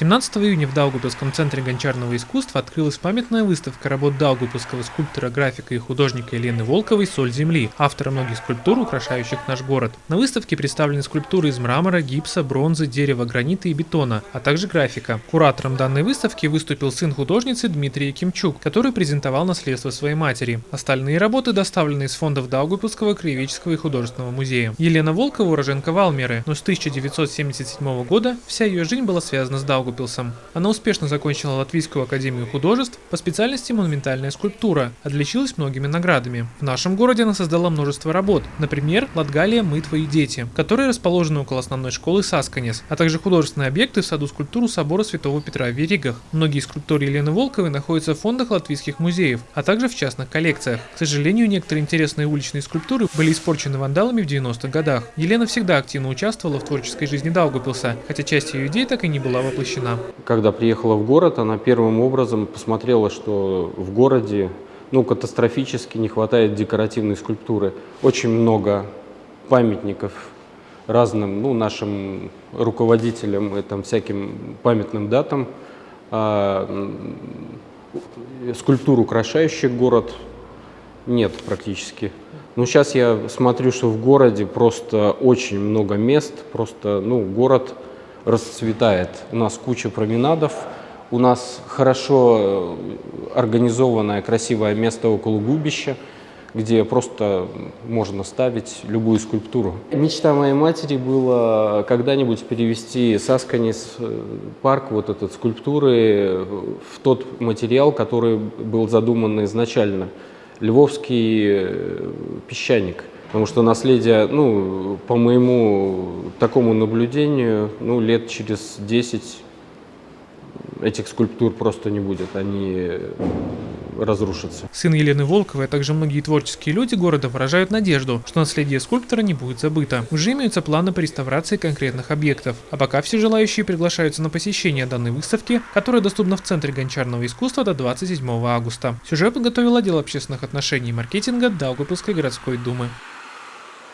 17 июня в Даугавпилском центре гончарного искусства открылась памятная выставка работ даугавпилского скульптора, графика и художника Елены Волковой «Соль земли», автора многих скульптур, украшающих наш город. На выставке представлены скульптуры из мрамора, гипса, бронзы, дерева, гранита и бетона, а также графика. Куратором данной выставки выступил сын художницы Дмитрий Кимчук, который презентовал наследство своей матери. Остальные работы доставлены из фондов Даугавпилского краеведческого и художественного музея. Елена Волкова уроженка Валмеры, но с 1977 года вся ее жизнь была связана с Даугавпилсом Даугупилсом. Она успешно закончила Латвийскую академию художеств по специальности монументальная скульптура, отличилась многими наградами. В нашем городе она создала множество работ, например, Латгалия «Мы твои дети», которые расположены около основной школы Сасканес, а также художественные объекты в саду скульптуру собора Святого Петра в Веригах. Многие скульптуры Елены Волковой находятся в фондах латвийских музеев, а также в частных коллекциях. К сожалению, некоторые интересные уличные скульптуры были испорчены вандалами в 90-х годах. Елена всегда активно участвовала в творческой жизни Даугапилса, хотя часть ее идей так и не была воплощена воплощена? Когда приехала в город, она первым образом посмотрела, что в городе ну, катастрофически не хватает декоративной скульптуры. Очень много памятников разным ну, нашим руководителям и там, всяким памятным датам. А, скульптур, украшающих город, нет практически. Но сейчас я смотрю, что в городе просто очень много мест, просто ну, город расцветает. У нас куча променадов, у нас хорошо э, организованное красивое место около губища, где просто можно ставить любую скульптуру. Мечта моей матери была когда-нибудь перевести Сасканис э, парк, вот этот скульптуры, в тот материал, который был задуман изначально. Львовский э, песчаник. Потому что наследие, ну, по моему такому наблюдению, ну, лет через 10 этих скульптур просто не будет, они разрушатся. Сын Елены Волковой, а также многие творческие люди города выражают надежду, что наследие скульптора не будет забыто. Уже имеются планы по реставрации конкретных объектов. А пока все желающие приглашаются на посещение данной выставки, которая доступна в Центре гончарного искусства до 27 августа. Сюжет подготовил отдел общественных отношений и маркетинга Даугавпилской городской думы.